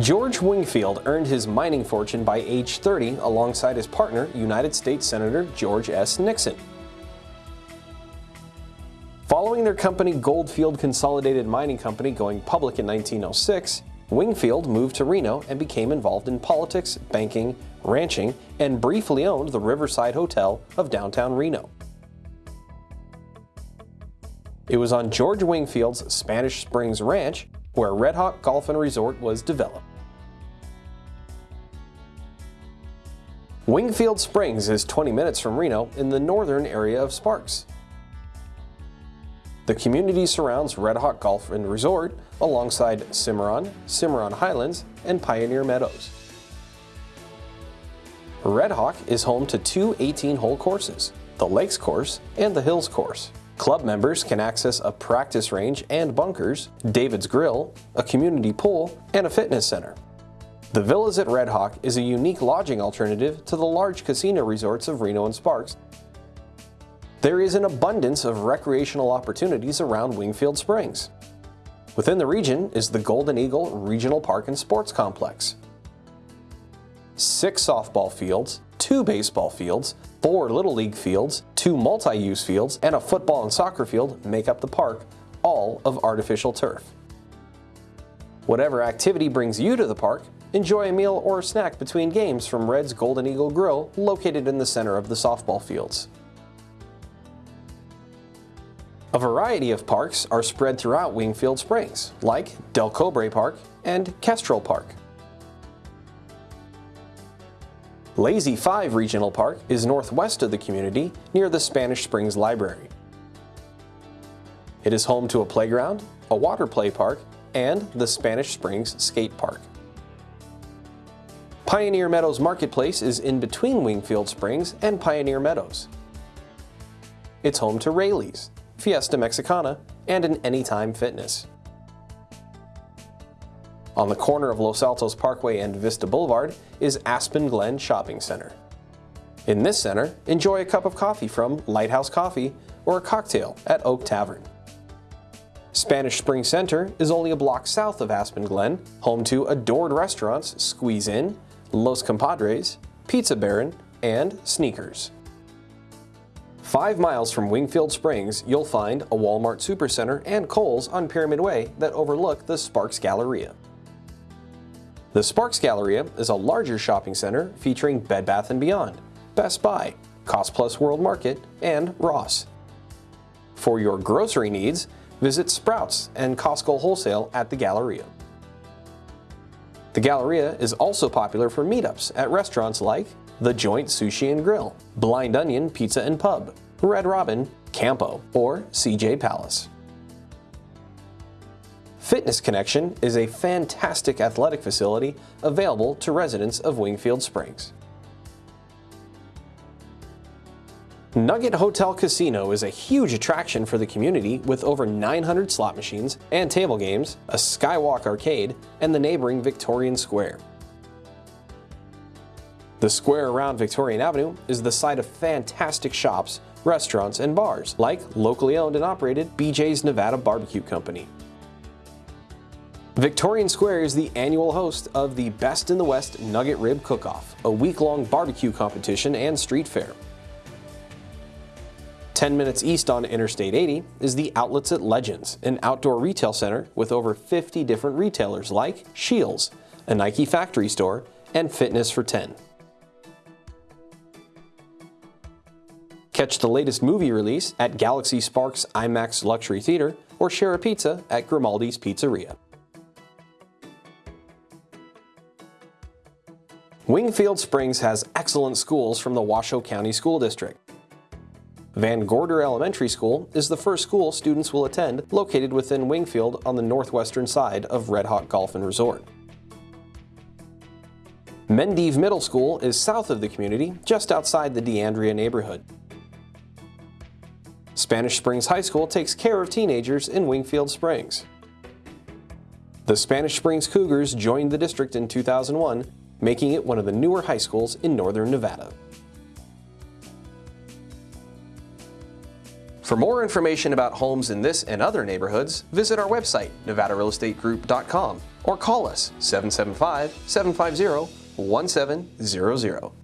George Wingfield earned his mining fortune by age 30 alongside his partner, United States Senator George S. Nixon. Following their company Goldfield Consolidated Mining Company going public in 1906, Wingfield moved to Reno and became involved in politics, banking, ranching, and briefly owned the Riverside Hotel of downtown Reno. It was on George Wingfield's Spanish Springs Ranch where Red Hawk Golf and Resort was developed. Wingfield Springs is 20 minutes from Reno in the northern area of Sparks. The community surrounds Red Hawk Golf and Resort alongside Cimarron, Cimarron Highlands, and Pioneer Meadows. Red Hawk is home to two 18-hole courses, the Lakes Course and the Hills Course. Club members can access a practice range and bunkers, David's Grill, a community pool, and a fitness center. The Villas at Red Hawk is a unique lodging alternative to the large casino resorts of Reno and Sparks there is an abundance of recreational opportunities around Wingfield Springs. Within the region is the Golden Eagle Regional Park and Sports Complex. Six softball fields, two baseball fields, four Little League fields, two multi-use fields, and a football and soccer field make up the park, all of artificial turf. Whatever activity brings you to the park, enjoy a meal or a snack between games from Red's Golden Eagle Grill located in the center of the softball fields. A variety of parks are spread throughout Wingfield Springs, like Del Cobre Park and Kestrel Park. Lazy 5 Regional Park is northwest of the community near the Spanish Springs Library. It is home to a playground, a water play park, and the Spanish Springs Skate Park. Pioneer Meadows Marketplace is in between Wingfield Springs and Pioneer Meadows. It's home to Raley's, Fiesta Mexicana, and an Anytime Fitness. On the corner of Los Altos Parkway and Vista Boulevard is Aspen Glen Shopping Center. In this center, enjoy a cup of coffee from Lighthouse Coffee or a cocktail at Oak Tavern. Spanish Spring Center is only a block south of Aspen Glen, home to adored restaurants Squeeze In, Los Compadres, Pizza Baron, and Sneakers. Five miles from Wingfield Springs, you'll find a Walmart Supercenter and Kohl's on Pyramid Way that overlook the Sparks Galleria. The Sparks Galleria is a larger shopping center featuring Bed Bath & Beyond, Best Buy, Cost Plus World Market, and Ross. For your grocery needs, visit Sprouts and Costco Wholesale at the Galleria. The Galleria is also popular for meetups at restaurants like the Joint Sushi and Grill, Blind Onion Pizza and Pub, Red Robin, Campo, or CJ Palace. Fitness Connection is a fantastic athletic facility available to residents of Wingfield Springs. Nugget Hotel Casino is a huge attraction for the community with over 900 slot machines and table games, a Skywalk arcade, and the neighboring Victorian Square. The square around Victorian Avenue is the site of fantastic shops, restaurants, and bars, like locally owned and operated BJ's Nevada Barbecue Company. Victorian Square is the annual host of the Best in the West Nugget Rib Cook-Off, a week-long barbecue competition and street fair. 10 minutes east on Interstate 80 is the Outlets at Legends, an outdoor retail center with over 50 different retailers like Scheels, a Nike factory store, and Fitness for 10. Catch the latest movie release at Galaxy Sparks IMAX Luxury Theater or share a pizza at Grimaldi's Pizzeria. Wingfield Springs has excellent schools from the Washoe County School District. Van Gorder Elementary School is the first school students will attend located within Wingfield on the northwestern side of Red Hawk Golf and Resort. Mendive Middle School is south of the community, just outside the D'Andrea neighborhood. Spanish Springs High School takes care of teenagers in Wingfield Springs. The Spanish Springs Cougars joined the district in 2001, making it one of the newer high schools in northern Nevada. For more information about homes in this and other neighborhoods, visit our website, nevadarealestategroup.com, or call us 775 750 1700.